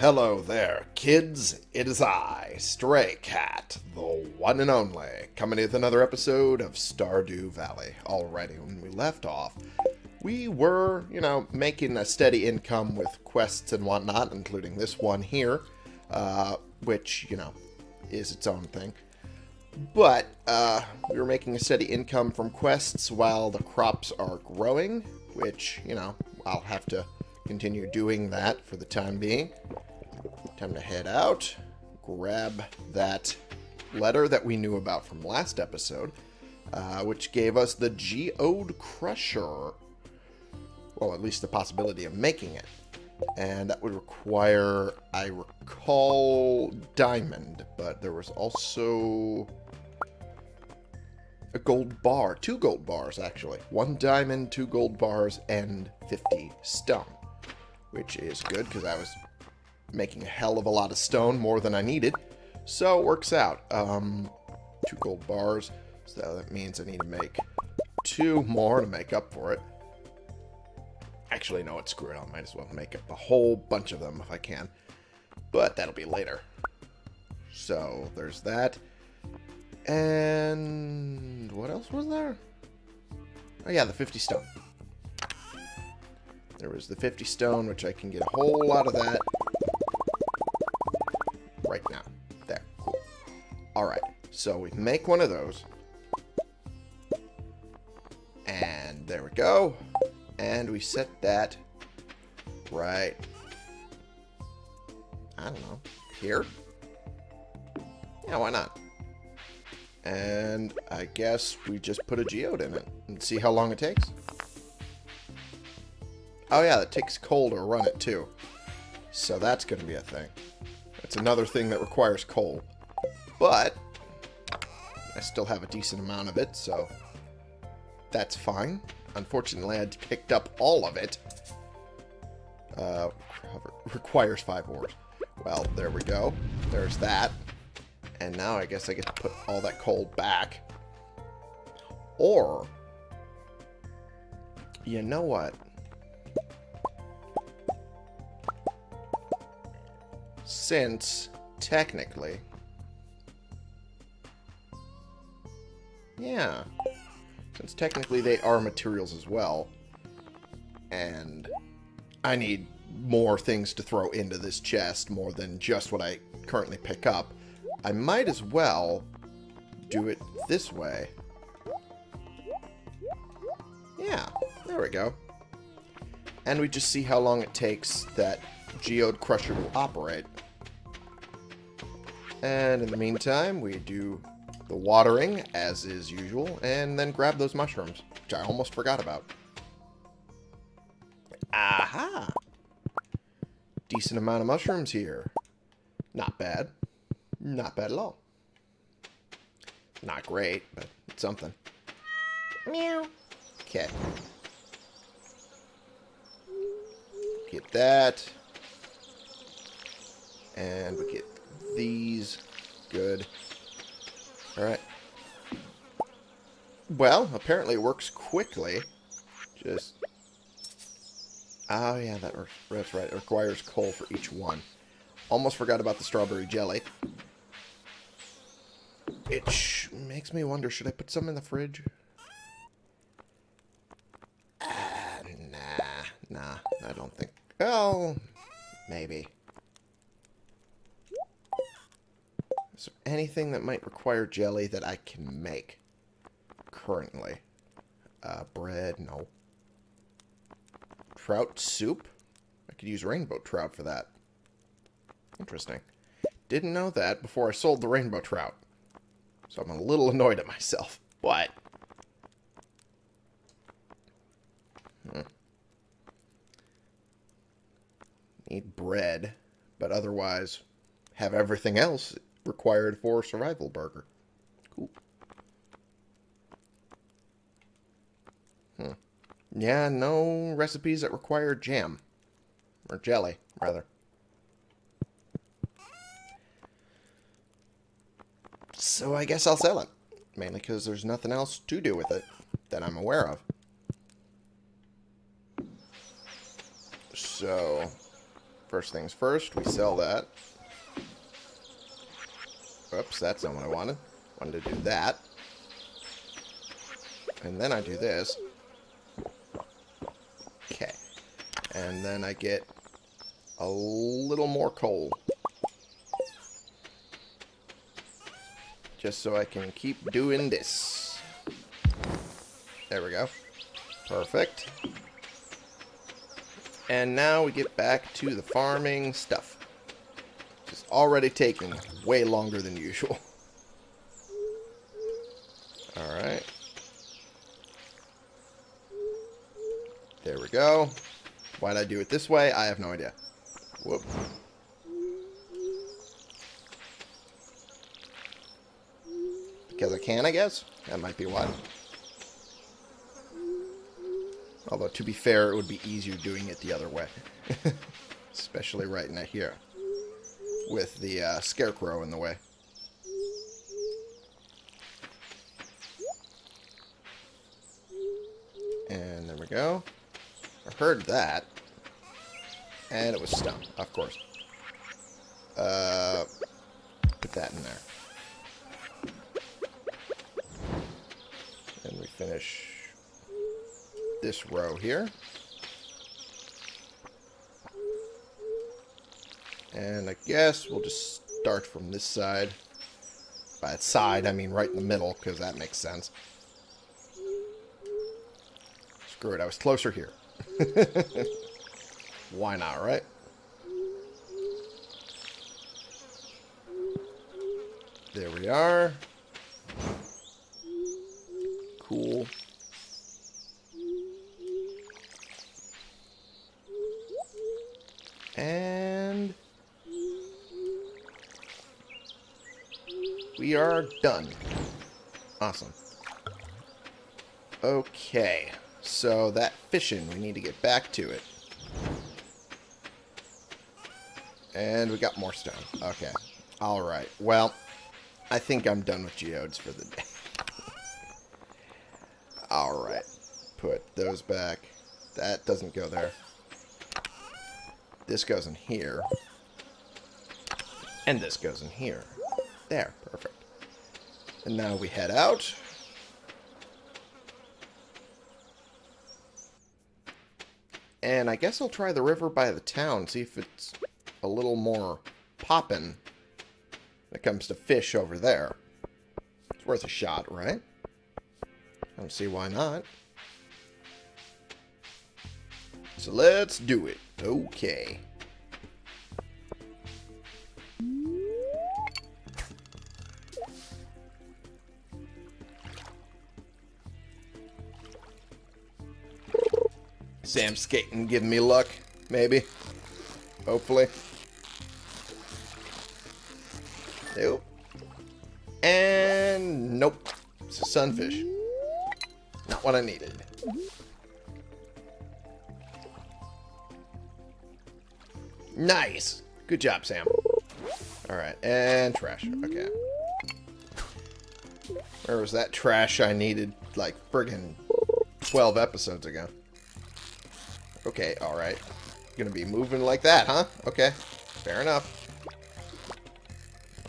Hello there, kids. It is I, Stray Cat, the one and only, coming with another episode of Stardew Valley. Already, when we left off, we were, you know, making a steady income with quests and whatnot, including this one here, uh, which, you know, is its own thing. But uh, we were making a steady income from quests while the crops are growing, which, you know, I'll have to continue doing that for the time being. Time to head out, grab that letter that we knew about from last episode, uh, which gave us the Geode Crusher. Well, at least the possibility of making it. And that would require, I recall, diamond, but there was also a gold bar. Two gold bars, actually. One diamond, two gold bars, and 50 stone. Which is good, because I was making a hell of a lot of stone, more than I needed. So it works out. Um, two gold bars, so that means I need to make two more to make up for it. Actually, no, it's screw it. I might as well make up a whole bunch of them if I can. But that'll be later. So there's that. And what else was there? Oh yeah, the 50 stone. There was the 50 stone, which I can get a whole lot of that so we make one of those. And there we go. And we set that right, I don't know, here? Yeah, why not? And I guess we just put a geode in it and see how long it takes. Oh yeah, it takes coal to run it too. So that's going to be a thing. It's another thing that requires coal. But I still have a decent amount of it, so that's fine. Unfortunately, I picked up all of it. Uh, requires five ores. Well, there we go. There's that. And now I guess I get to put all that coal back. Or, you know what? Since, technically... Yeah. Since technically they are materials as well. And I need more things to throw into this chest, more than just what I currently pick up. I might as well do it this way. Yeah, there we go. And we just see how long it takes that Geode Crusher to operate. And in the meantime, we do the watering, as is usual, and then grab those mushrooms, which I almost forgot about. Aha! Decent amount of mushrooms here. Not bad. Not bad at all. Not great, but it's something. Meow. Okay. Get that. And we get these. Good. Alright. Well, apparently it works quickly. Just... Oh, yeah, that, that's right. It requires coal for each one. Almost forgot about the strawberry jelly. It makes me wonder, should I put some in the fridge? Uh, nah, nah, I don't think... Oh, maybe. Is there anything that might require jelly that I can make currently? Uh, bread, no. Trout soup? I could use rainbow trout for that. Interesting. Didn't know that before I sold the rainbow trout. So I'm a little annoyed at myself. But... Hmm. Need bread, but otherwise have everything else required for survival burger. Cool. Hmm. Yeah, no recipes that require jam. Or jelly, rather. So I guess I'll sell it. Mainly because there's nothing else to do with it that I'm aware of. So, First things first, we sell that. Oops, that's not what I wanted. Wanted to do that. And then I do this. Okay. And then I get a little more coal. Just so I can keep doing this. There we go. Perfect. And now we get back to the farming stuff. Already taking way longer than usual. Alright. There we go. Why'd I do it this way? I have no idea. Whoop. Because I can, I guess? That might be why. Although, to be fair, it would be easier doing it the other way. Especially right now here. With the uh, scarecrow in the way. And there we go. I heard that. And it was stone, of course. Uh, put that in there. And we finish this row here. And I guess we'll just start from this side. By side, I mean right in the middle, because that makes sense. Screw it, I was closer here. Why not, right? There we are. Cool. And we are done. Awesome. Okay, so that fishing, we need to get back to it. And we got more stone. Okay. Alright. Well, I think I'm done with geodes for the day. Alright. Put those back. That doesn't go there. This goes in here. And this goes in here. There. Perfect. And now we head out. And I guess I'll try the river by the town, see if it's a little more poppin' when it comes to fish over there. It's worth a shot, right? I don't see why not. So let's do it. Okay. Sam skating giving me luck, maybe. Hopefully. Nope. And nope. It's a sunfish. Not what I needed. Nice. Good job, Sam. Alright, and trash. Okay. Where was that trash I needed, like, friggin' 12 episodes ago? Okay, alright. Gonna be moving like that, huh? Okay. Fair enough.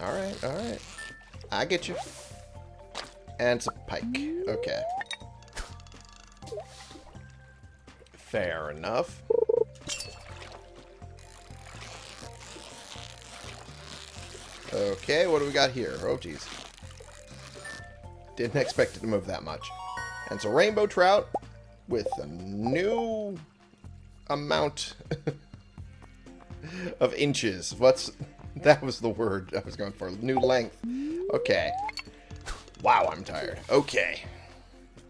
Alright, alright. I get you. And it's a pike. Okay. Fair enough. Okay, what do we got here? Oh, jeez. Didn't expect it to move that much. And it's a rainbow trout with a new amount of inches. What's... That was the word I was going for. New length. Okay. Wow, I'm tired. Okay.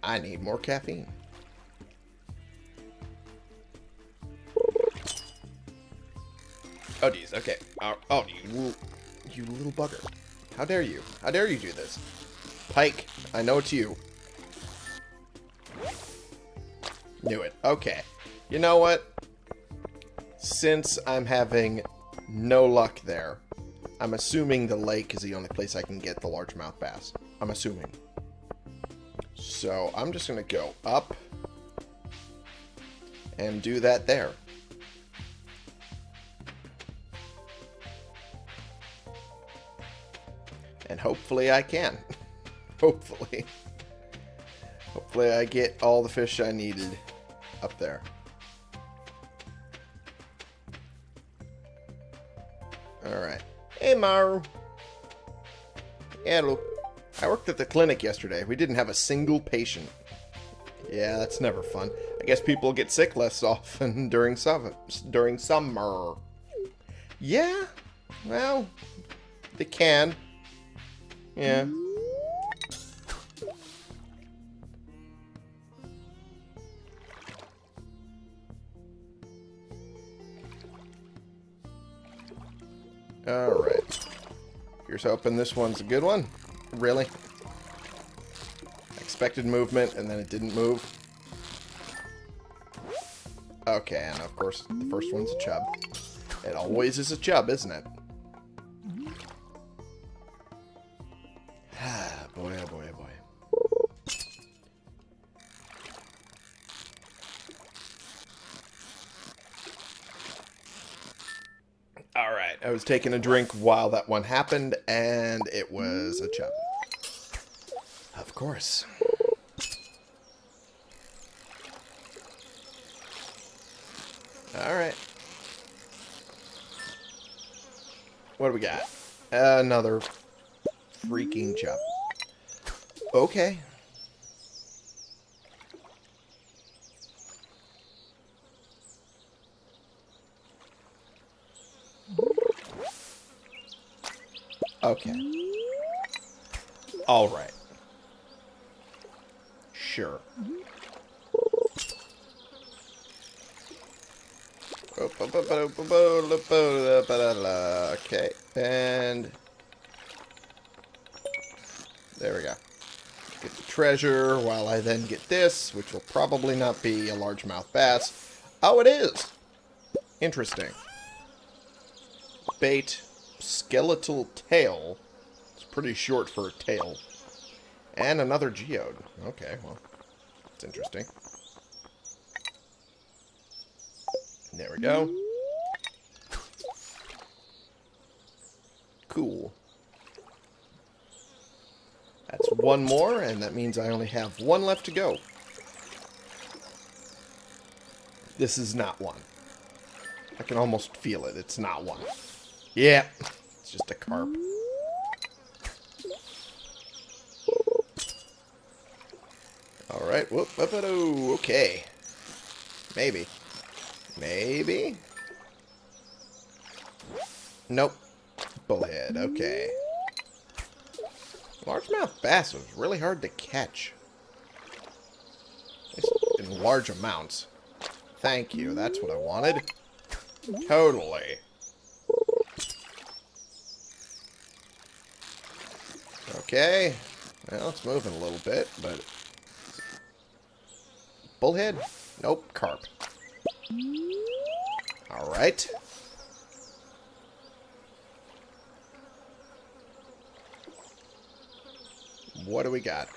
I need more caffeine. Oh, geez. Okay. Oh, oh, you, you little bugger. How dare you? How dare you do this? Pike, I know it's you. Knew it. Okay. You know what? since I'm having no luck there, I'm assuming the lake is the only place I can get the largemouth bass. I'm assuming. So I'm just going to go up and do that there. And hopefully I can. hopefully. Hopefully I get all the fish I needed up there. Alright. Hey, Maru. Yeah, look. I worked at the clinic yesterday. We didn't have a single patient. Yeah, that's never fun. I guess people get sick less often during summer. During summer. Yeah. Well, they can. Yeah. Alright. Here's hoping this one's a good one. Really? Expected movement, and then it didn't move. Okay, and of course, the first one's a chub. It always is a chub, isn't it? Was taking a drink while that one happened, and it was a chub. Of course. Alright. What do we got? Another freaking chub. Okay. Okay. Alright. Sure. Okay, and there we go. Get the treasure while I then get this, which will probably not be a largemouth bass. Oh, it is! Interesting. Bait, skeletal tail. It's pretty short for a tail. And another geode. Okay, well, it's interesting. There we go. Cool. That's one more, and that means I only have one left to go. This is not one. I can almost feel it. It's not one. Yeah, it's just a carp. Alright, whoop, whoop, whoop, okay. Maybe. Maybe? Nope. Bullhead, okay. Largemouth bass was really hard to catch. In large amounts. Thank you, that's what I wanted. Totally. Okay. Well, it's moving a little bit, but... Bullhead? Nope, carp. Alright. What do we got?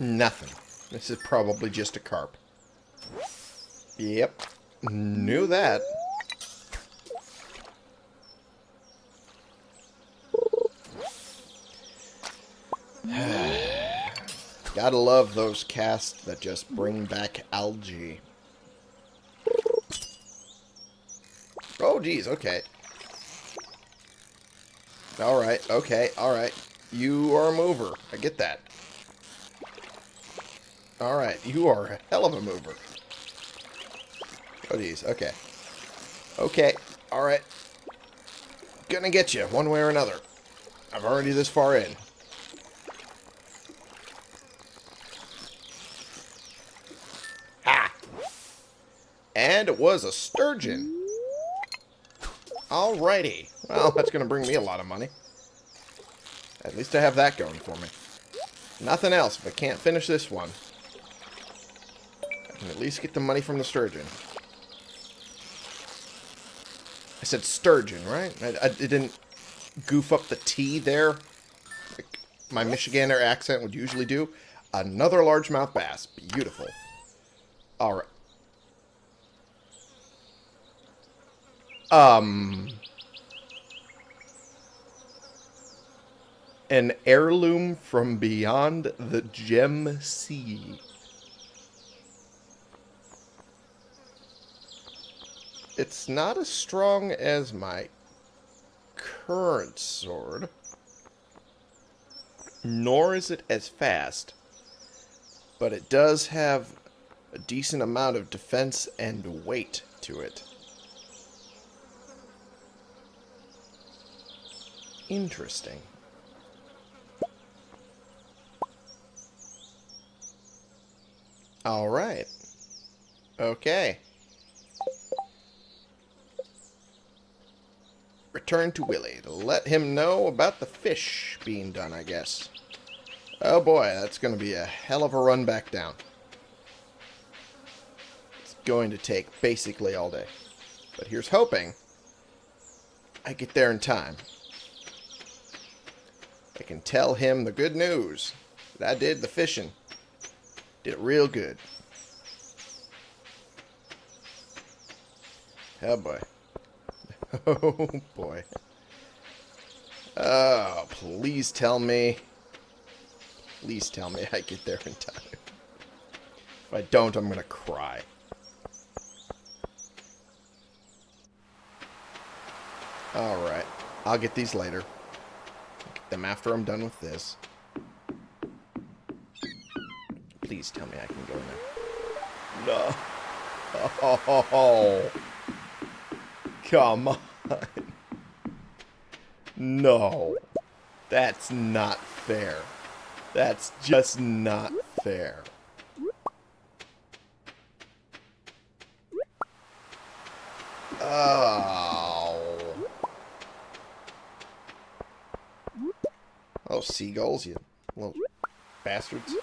Nothing. This is probably just a carp. Yep. Knew that. Gotta love those casts that just bring back algae. Oh, geez, okay. Alright, okay, alright. You are a mover. I get that. Alright, you are a hell of a mover. Oh, geez, okay. Okay, alright. Gonna get you, one way or another. I'm already this far in. And it was a sturgeon. Alrighty. Well, that's going to bring me a lot of money. At least I have that going for me. Nothing else, but can't finish this one. I can at least get the money from the sturgeon. I said sturgeon, right? I, I didn't goof up the T there, like my Michigander accent would usually do. Another largemouth bass. Beautiful. Alright. Um... An heirloom from beyond the gem sea. It's not as strong as my current sword, nor is it as fast, but it does have a decent amount of defense and weight to it. Interesting. All right. Okay. Return to Willy to let him know about the fish being done, I guess. Oh boy, that's going to be a hell of a run back down. It's going to take basically all day. But here's hoping I get there in time. I can tell him the good news that I did the fishing. Did it real good. Oh boy. Oh boy. Oh, please tell me. Please tell me I get there in time. If I don't, I'm gonna cry. Alright. I'll get these later. Them after I'm done with this. Please tell me I can go in there. No. Oh, come on. No. That's not fair. That's just not fair. Oh. Seagulls, you little bastards.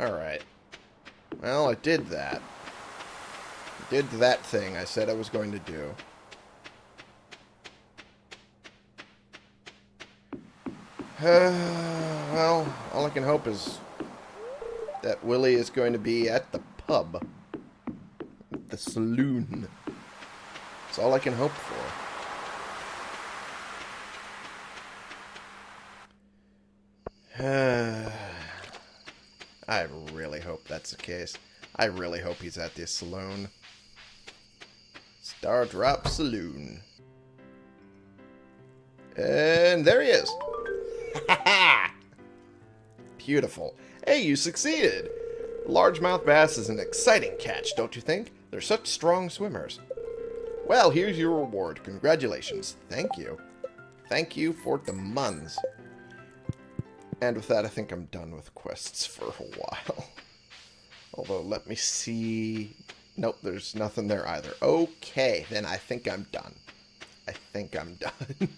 Alright. Well, I did that. I did that thing I said I was going to do. well, all I can hope is that Willy is going to be at the pub. Saloon. That's all I can hope for. I really hope that's the case. I really hope he's at this saloon. Stardrop Saloon. And there he is. Beautiful. Hey, you succeeded! Largemouth bass is an exciting catch, don't you think? They're such strong swimmers. Well, here's your reward. Congratulations. Thank you. Thank you for the muns. And with that, I think I'm done with quests for a while. Although, let me see... Nope, there's nothing there either. Okay, then I think I'm done. I think I'm done.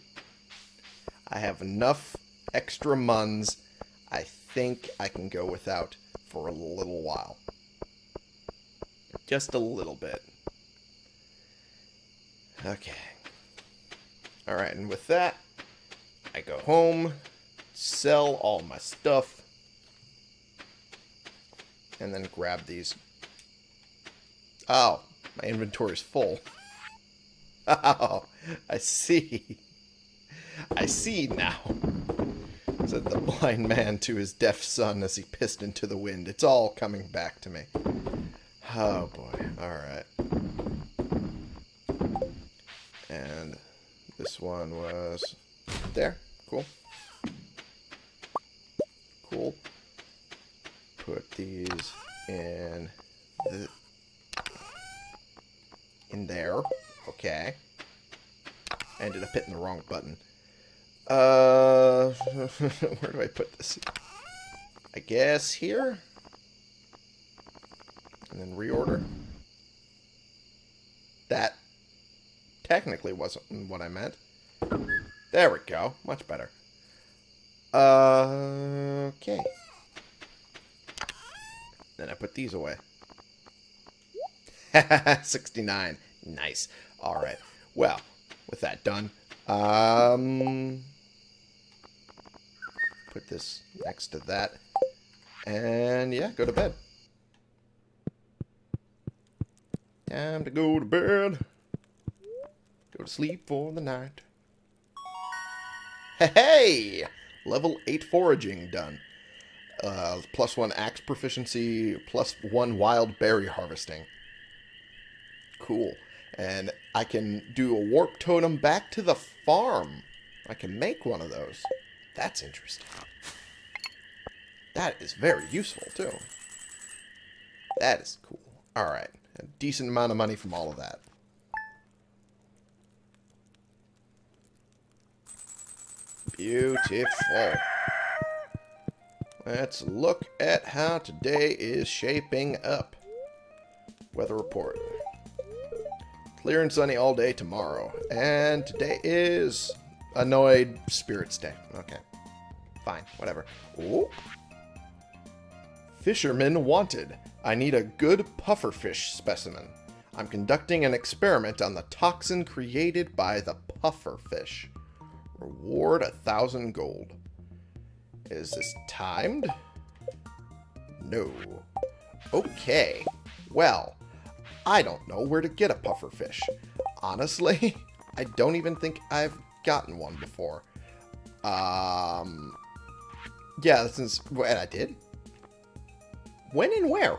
I have enough extra muns. I think I can go without for a little while. Just a little bit. Okay. Alright, and with that, I go home, sell all my stuff, and then grab these. Oh, my inventory is full. Oh, I see. I see now, said the blind man to his deaf son as he pissed into the wind. It's all coming back to me. Oh, boy. Alright. And this one was there. Cool. Cool. Put these in the, in there. Okay. I ended up hitting the wrong button. Uh, where do I put this? I guess here? And then reorder. That technically wasn't what I meant. There we go. Much better. Uh, okay. Then I put these away. 69. Nice. Alright. Well, with that done, um, put this next to that. And yeah, go to bed. Time to go to bed. Go to sleep for the night. Hey! Level 8 foraging done. Uh, plus 1 axe proficiency, plus 1 wild berry harvesting. Cool. And I can do a warp totem back to the farm. I can make one of those. That's interesting. That is very useful, too. That is cool. Alright. A decent amount of money from all of that. Beautiful. Let's look at how today is shaping up. Weather report. Clear and sunny all day tomorrow. And today is Annoyed Spirits Day. Okay. Fine. Whatever. Ooh. Fisherman wanted. I need a good pufferfish specimen. I'm conducting an experiment on the toxin created by the pufferfish. Reward a thousand gold. Is this timed? No. Okay. Well, I don't know where to get a pufferfish. Honestly, I don't even think I've gotten one before. Um, yeah, since, and I did. When and where?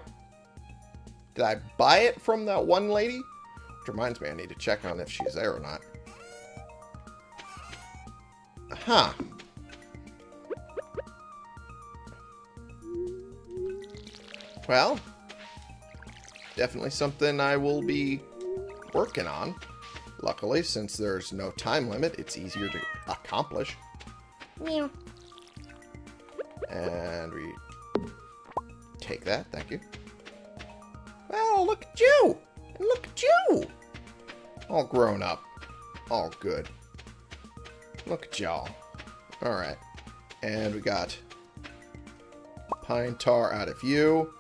Did I buy it from that one lady? Which reminds me, I need to check on if she's there or not. Huh. Well, definitely something I will be working on. Luckily, since there's no time limit, it's easier to accomplish. Meow. And we take that, thank you. Well, look at you! Look at you! All grown up. All good. Look at y'all. Alright. And we got pine tar out of you.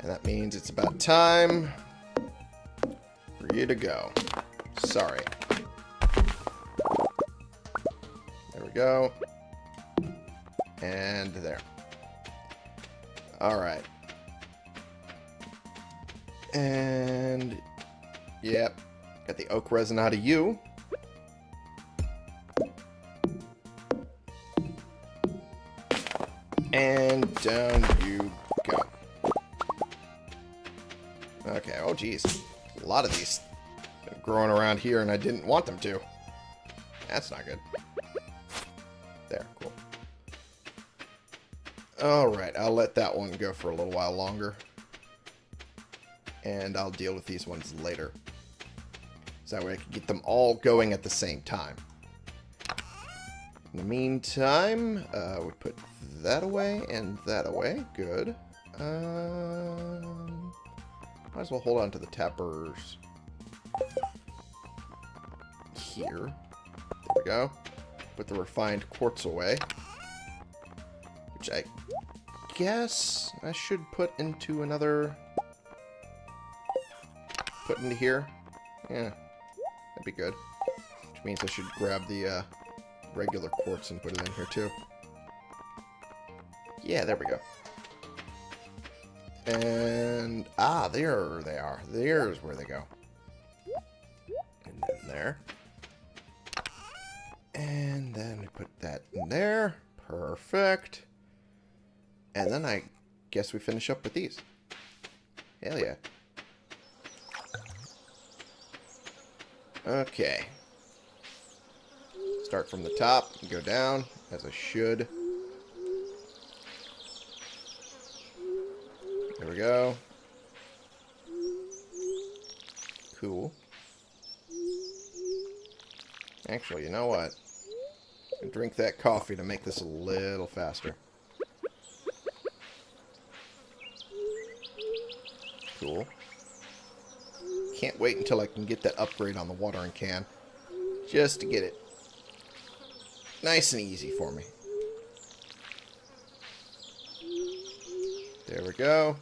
And that means it's about time for you to go. Sorry. There we go. And there. Alright. And... Yep. Got the oak resin out of you. And down you go. Okay, oh geez. A lot of these growing around here and I didn't want them to. That's not good. Alright, I'll let that one go for a little while longer. And I'll deal with these ones later. So that way I can get them all going at the same time. In the meantime, uh, we put that away and that away. Good. Um, might as well hold on to the tappers here. There we go. Put the refined quartz away. Guess I should put into another... Put into here. Yeah, that'd be good. Which means I should grab the uh, regular quartz and put it in here too. Yeah, there we go. And, ah, there they are. There's where they go. And then there. And then we put that in there. Perfect. And then I guess we finish up with these. Hell yeah. Okay. Start from the top and go down, as I should. There we go. Cool. Actually, you know what? drink that coffee to make this a little faster. Cool. Can't wait until I can get that upgrade on the watering can. Just to get it nice and easy for me. There we go.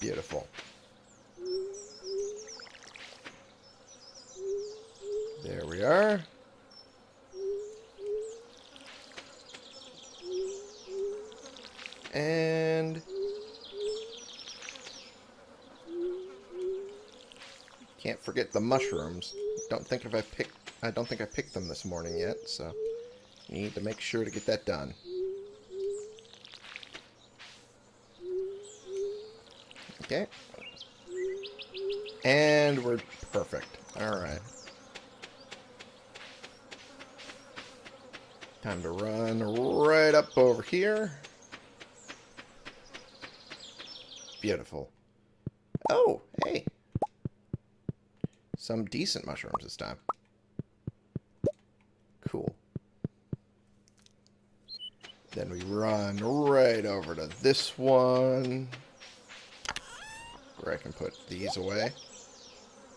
Beautiful. There we are. Can't forget the mushrooms. Don't think if I picked I don't think I picked them this morning yet, so need to make sure to get that done. Okay. And we're perfect. Alright. Time to run right up over here. Beautiful. Oh. Some decent mushrooms this time. Cool. Then we run right over to this one. Where I can put these away.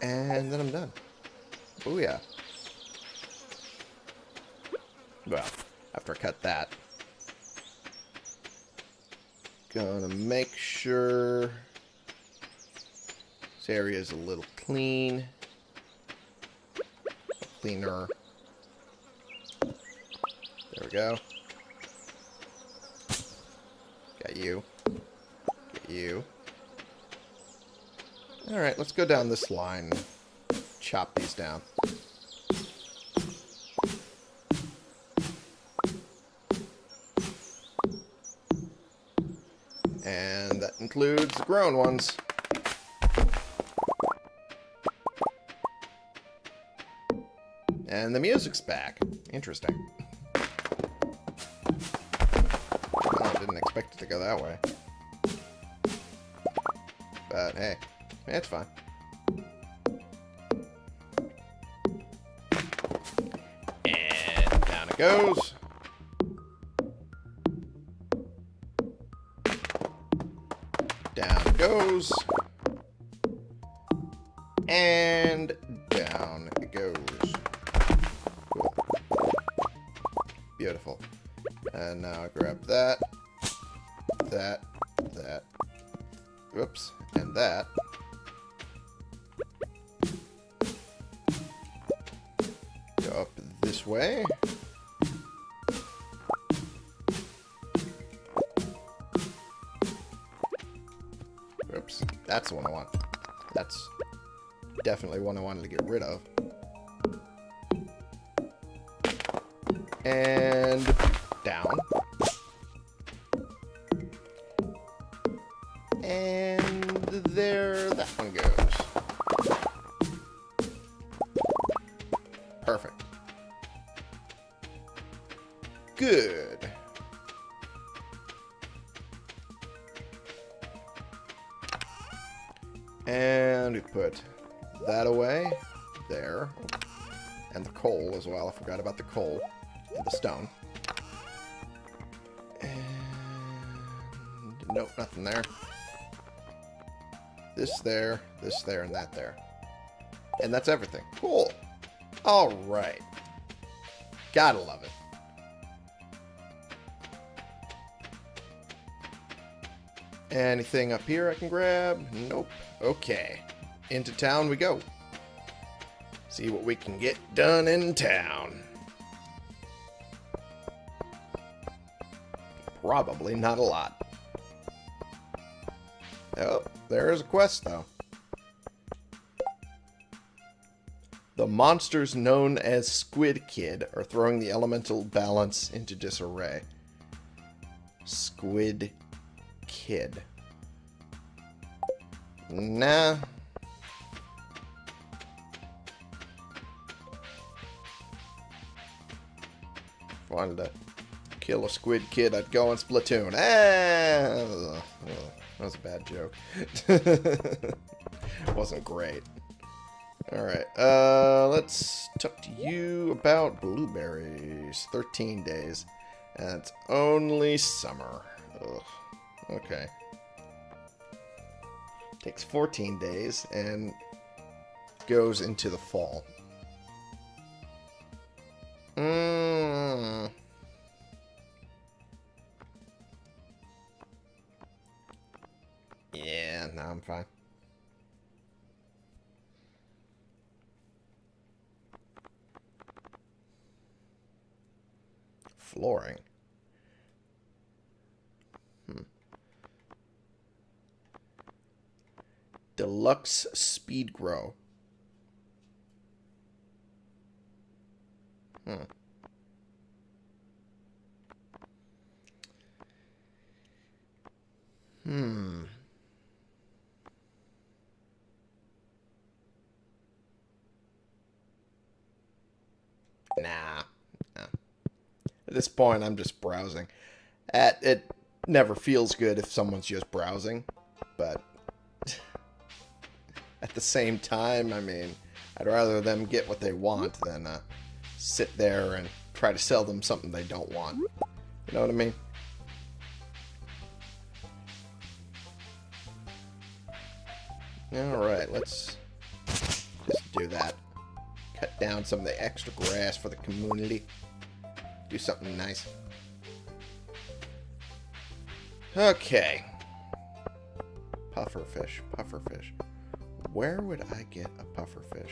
And then I'm done. Oh yeah. Well, after I cut that. Gonna make sure this area is a little clean. Cleaner. There we go. Got you. Got you. Alright, let's go down this line chop these down. And that includes the grown ones. And the music's back. Interesting. Well, I didn't expect it to go that way. But hey, it's fine. And down it goes. Down it goes. Forgot about the coal. And the stone. And... Nope, nothing there. This there, this there, and that there. And that's everything. Cool. Alright. Gotta love it. Anything up here I can grab? Nope. Okay. Into town we go. See what we can get done in town. Probably not a lot. Oh, there is a quest, though. The monsters known as Squid Kid are throwing the elemental balance into disarray. Squid Kid. Nah. Wanted to kill a squid kid, I'd go on Splatoon. Ah, that was a bad joke. Wasn't great. Alright, uh, let's talk to you about blueberries. 13 days. And it's only summer. Ugh. Okay. Takes 14 days and goes into the fall. Mmm. Yeah, no, I'm fine. Flooring. Hmm. Deluxe Speed-Gro. Hmm. Hmm. Nah. nah. At this point, I'm just browsing. At it never feels good if someone's just browsing, but at the same time, I mean, I'd rather them get what they want than uh, sit there and try to sell them something they don't want. You know what I mean? Alright, let's just do that. Cut down some of the extra grass for the community. Do something nice. Okay. Pufferfish, pufferfish. Where would I get a pufferfish?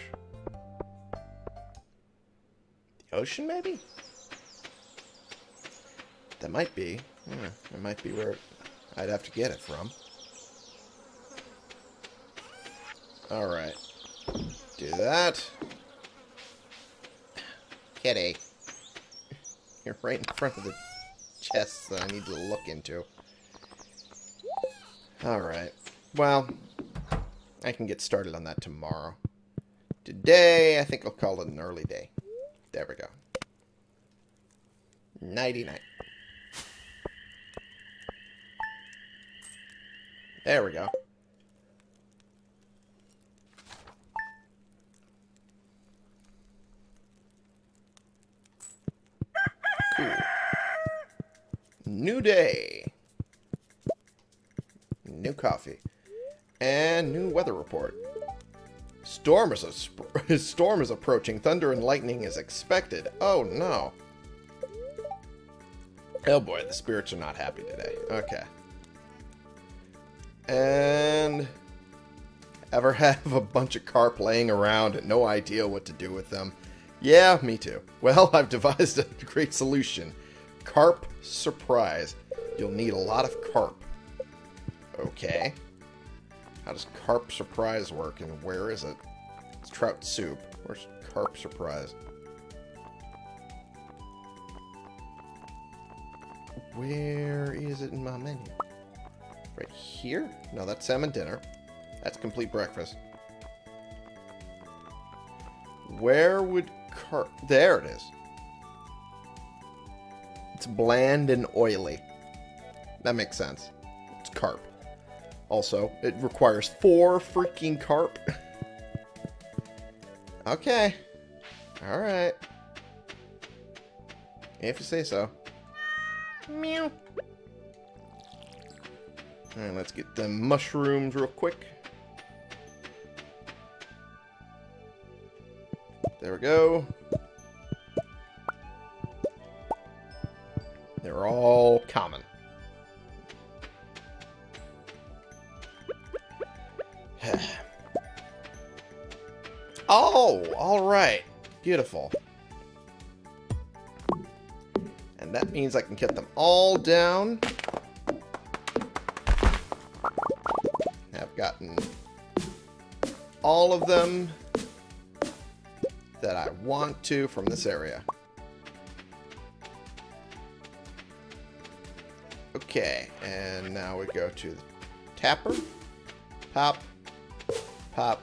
Ocean, maybe? That might be. Yeah, that might be where I'd have to get it from. Alright. Do that. Kitty. You're right in front of the chests that I need to look into. Alright. Well, I can get started on that tomorrow. Today, I think I'll call it an early day. There we go. Nighty-night. There we go. Cool. New day. New coffee. And new weather report. Storm is a storm is approaching. Thunder and lightning is expected. Oh no. Oh boy, the spirits are not happy today. Okay. And ever have a bunch of carp laying around and no idea what to do with them? Yeah, me too. Well, I've devised a great solution. Carp surprise. You'll need a lot of carp. Okay. How does carp surprise work and where is it? It's trout soup. Where's carp surprise? Where is it in my menu? Right here? No, that's salmon dinner. That's complete breakfast. Where would carp... There it is. It's bland and oily. That makes sense. It's carp. Also, it requires four freaking carp. okay. Alright. If you say so. Meow. Alright, let's get the mushrooms real quick. There we go. Beautiful. And that means I can get them all down. I've gotten all of them that I want to from this area. Okay, and now we go to the tapper. Pop, pop.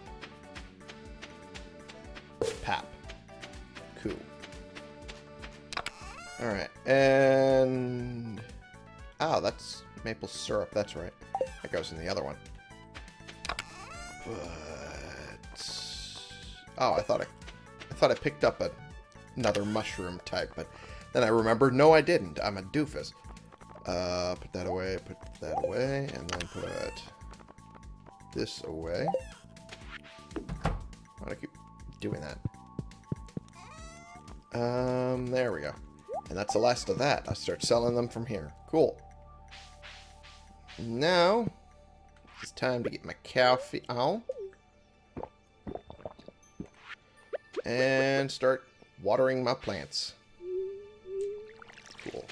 Maple syrup, that's right. That goes in the other one. But... Oh, I thought I, I thought I picked up a, another mushroom type, but then I remembered, no I didn't. I'm a doofus. Uh, put that away, put that away, and then put this away. Why do I keep doing that? Um, there we go. And that's the last of that. I start selling them from here. Cool. Now, it's time to get my coffee on. Oh. And start watering my plants. Cool.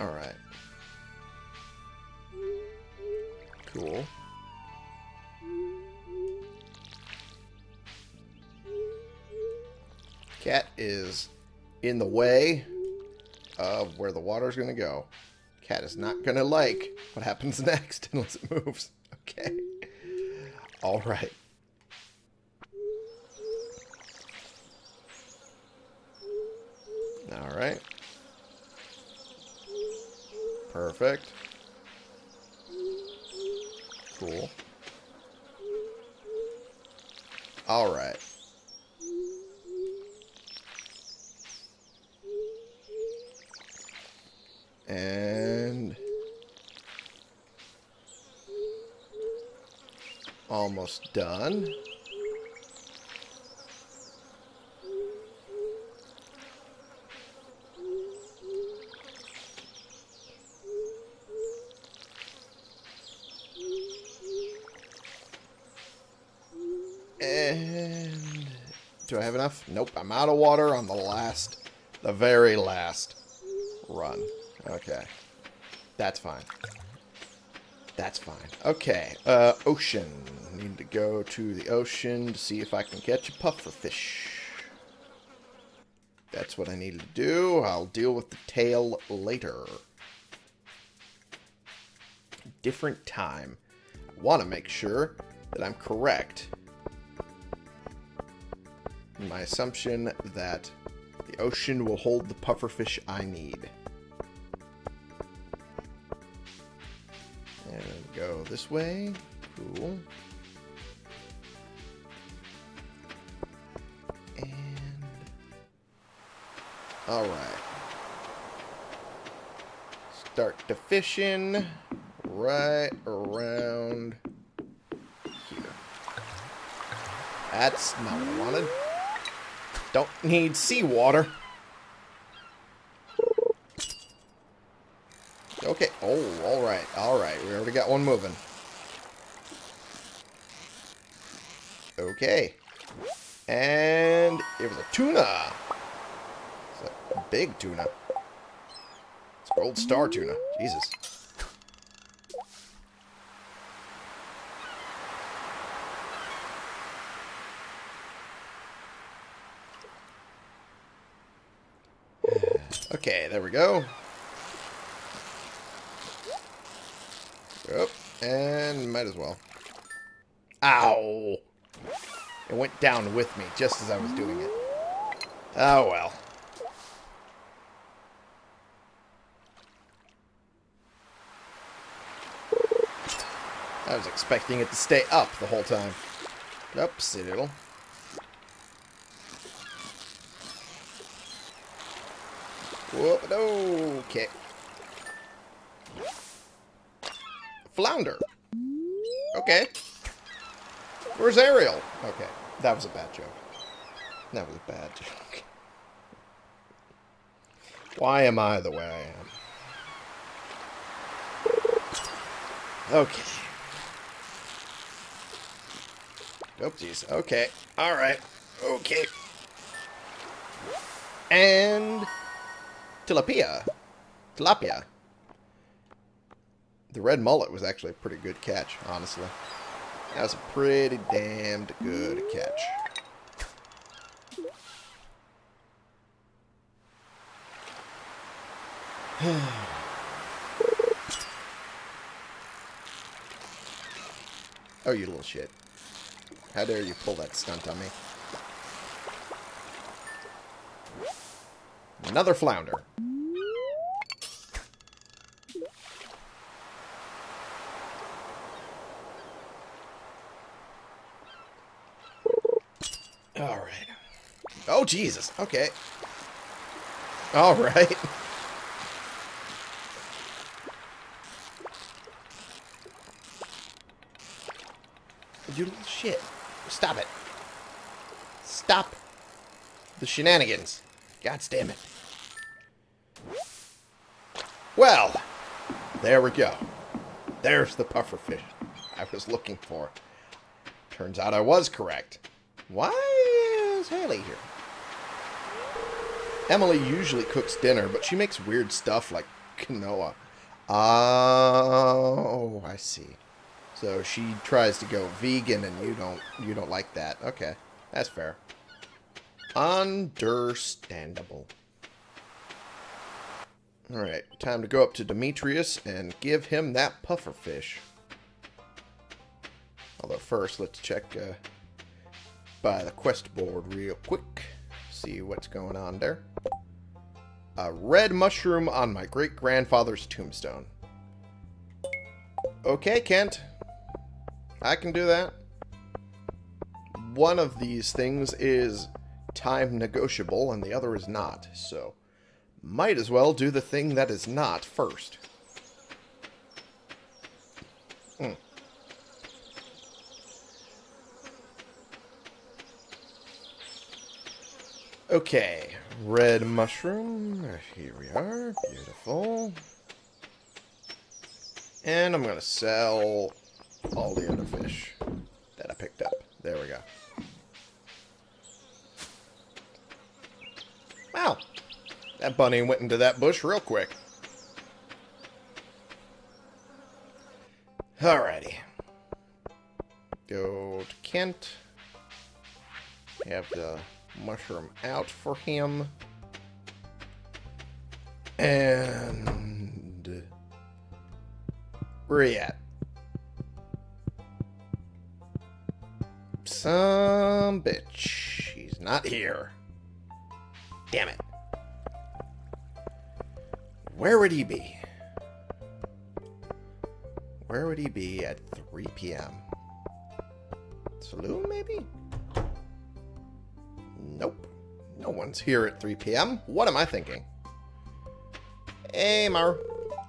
Alright. Cool. Cat is in the way of where the water's going to go. Cat is not going to like what happens next unless it moves. Okay. All right. All right. Perfect. Cool. All right. And almost done. And do I have enough? Nope, I'm out of water on the last, the very last run. Okay. That's fine. That's fine. Okay, uh, ocean. Need to go to the ocean to see if I can catch a puffer fish. That's what I needed to do. I'll deal with the tail later. Different time. I want to make sure that I'm correct my assumption that the ocean will hold the pufferfish I need. This way. Cool. And... Alright. Start to fishing right around here. That's not what I wanted. Don't need seawater. Okay. Oh, alright. Alright. We already got one moving. Okay. And it was a tuna. It's a big tuna. It's gold star tuna. Jesus. Okay, there we go. Yep, and might as well. Ow! It went down with me just as I was doing it. Oh well. I was expecting it to stay up the whole time. Oops, it'll. Whoop, okay. Flounder. Okay. Where's Ariel? Okay, that was a bad joke. That was a bad joke. Why am I the way I am? Okay. Oopsies. Okay. Alright. Okay. And tilapia. Tilapia. The red mullet was actually a pretty good catch, honestly. That was a pretty damned good catch. oh, you little shit. How dare you pull that stunt on me. Another flounder. Alright. Oh, Jesus. Okay. Alright. You little shit. Stop it. Stop the shenanigans. God damn it. Well, there we go. There's the pufferfish I was looking for. Turns out I was correct. Why is Haley here? Emily usually cooks dinner, but she makes weird stuff like quinoa. Oh, I see. So she tries to go vegan, and you don't you don't like that. Okay, that's fair. Understandable. Alright, time to go up to Demetrius and give him that puffer fish. Although first, let's check uh, by the quest board real quick. See what's going on there. A red mushroom on my great-grandfather's tombstone. Okay, Kent. I can do that. One of these things is time negotiable and the other is not, so might as well do the thing that is not first. Okay, red mushroom. Here we are. Beautiful. And I'm going to sell all the other fish that I picked up. There we go. Wow. That bunny went into that bush real quick. Alrighty. Go to Kent. We Have the mushroom out for him. And... Where are you at? Some bitch. He's not here. Damn it. Where would he be? Where would he be at 3 p.m.? Saloon, maybe? Nope. No one's here at 3 p.m. What am I thinking? Hey, Mar.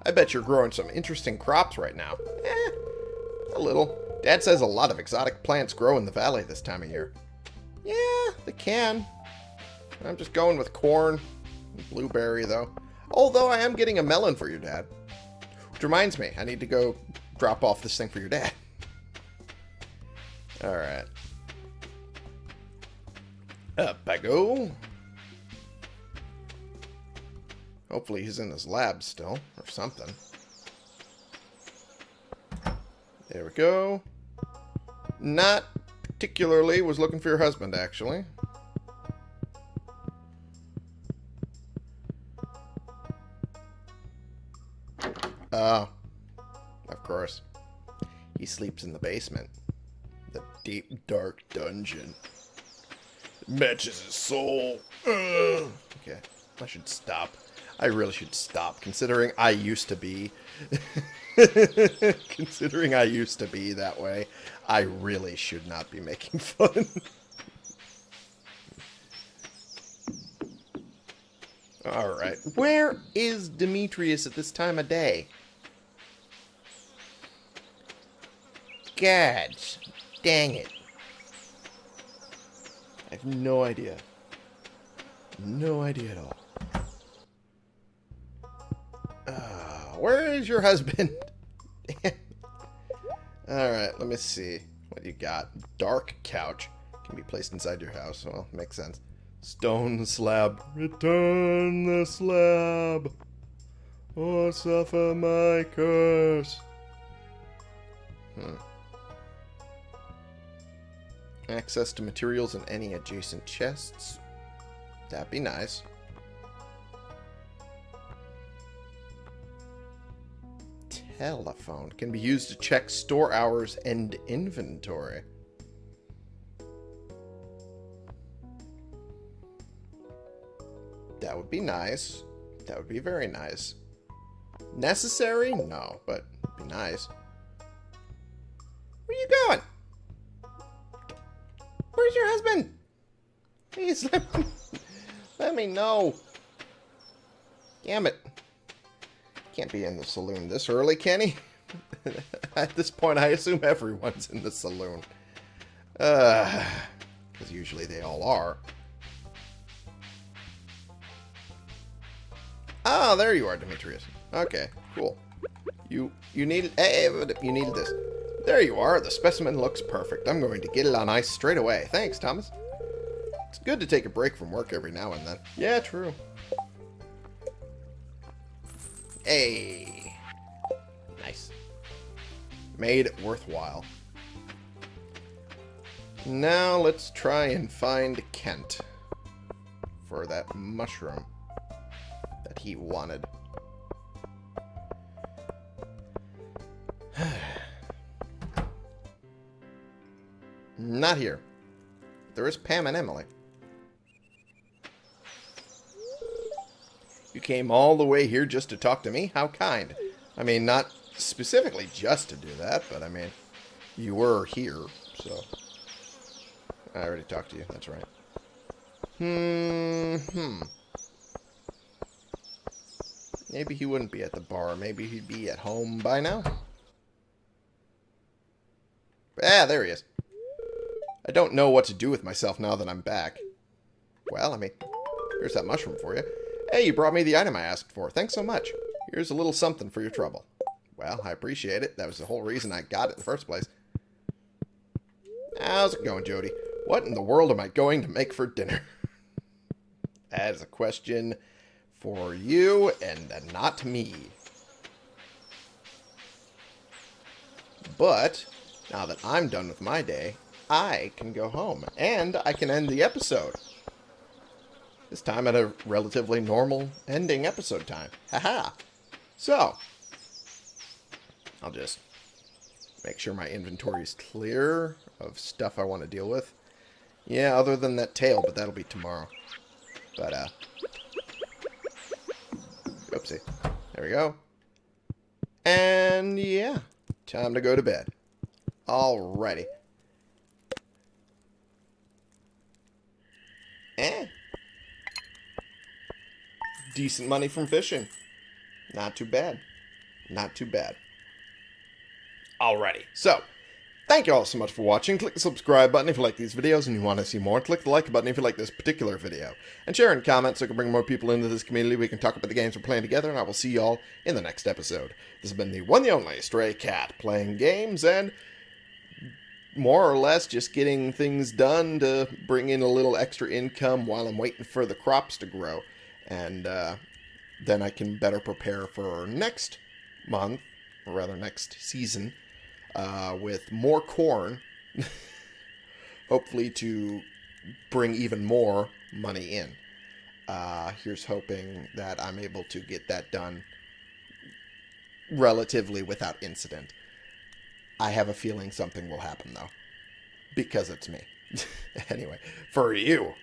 I bet you're growing some interesting crops right now. Eh, a little. Dad says a lot of exotic plants grow in the valley this time of year. Yeah, they can. I'm just going with corn. Blueberry, though. Although I am getting a melon for your dad. Which reminds me, I need to go drop off this thing for your dad. Alright. Up I go. Hopefully he's in his lab still, or something. There we go. Not particularly was looking for your husband, actually. Oh. Of course. He sleeps in the basement. The deep, dark dungeon. Matches his soul. Ugh. Okay. I should stop. I really should stop, considering I used to be... considering I used to be that way, I really should not be making fun. Alright. Where is Demetrius at this time of day? Gads. Dang it. Have no idea. No idea at all. Uh, where is your husband? Alright, let me see. What you got? Dark couch. Can be placed inside your house. Well, makes sense. Stone slab. Return the slab. Or suffer my curse. Hmm. Access to materials in any adjacent chests. That'd be nice. Telephone. Can be used to check store hours and inventory. That would be nice. That would be very nice. Necessary? No, but be nice. Where are you going? Where's your husband? Please let me, let me know. Damn it. Can't be in the saloon this early, can he? At this point, I assume everyone's in the saloon. Uh, because usually they all are. Ah, there you are, Demetrius. Okay, cool. You you needed hey, you needed this. There you are. The specimen looks perfect. I'm going to get it on ice straight away. Thanks, Thomas. It's good to take a break from work every now and then. Yeah, true. Hey. Nice. Made worthwhile. Now let's try and find Kent. for that mushroom that he wanted. Not here. There is Pam and Emily. You came all the way here just to talk to me? How kind. I mean, not specifically just to do that, but I mean, you were here, so... I already talked to you, that's right. Hmm, hmm. Maybe he wouldn't be at the bar. Maybe he'd be at home by now. Ah, there he is. I don't know what to do with myself now that I'm back. Well, I mean, here's that mushroom for you. Hey, you brought me the item I asked for. Thanks so much. Here's a little something for your trouble. Well, I appreciate it. That was the whole reason I got it in the first place. How's it going, Jodi? What in the world am I going to make for dinner? that is a question for you and not me. But, now that I'm done with my day, I can go home. And I can end the episode. This time at a relatively normal ending episode time. Haha. So, I'll just make sure my inventory is clear of stuff I want to deal with. Yeah, other than that tail, but that'll be tomorrow. But, uh... Oopsie. There we go. And, yeah. Time to go to bed. Alrighty. Eh. Decent money from fishing. Not too bad. Not too bad. Alrighty. So, thank you all so much for watching. Click the subscribe button if you like these videos and you want to see more. Click the like button if you like this particular video. And share and comment so I can bring more people into this community. We can talk about the games we're playing together, and I will see you all in the next episode. This has been the one the only Stray Cat playing games and more or less just getting things done to bring in a little extra income while I'm waiting for the crops to grow. And uh, then I can better prepare for next month, or rather next season, uh, with more corn. hopefully to bring even more money in. Uh, here's hoping that I'm able to get that done relatively without incident. I have a feeling something will happen, though. Because it's me. anyway, for you,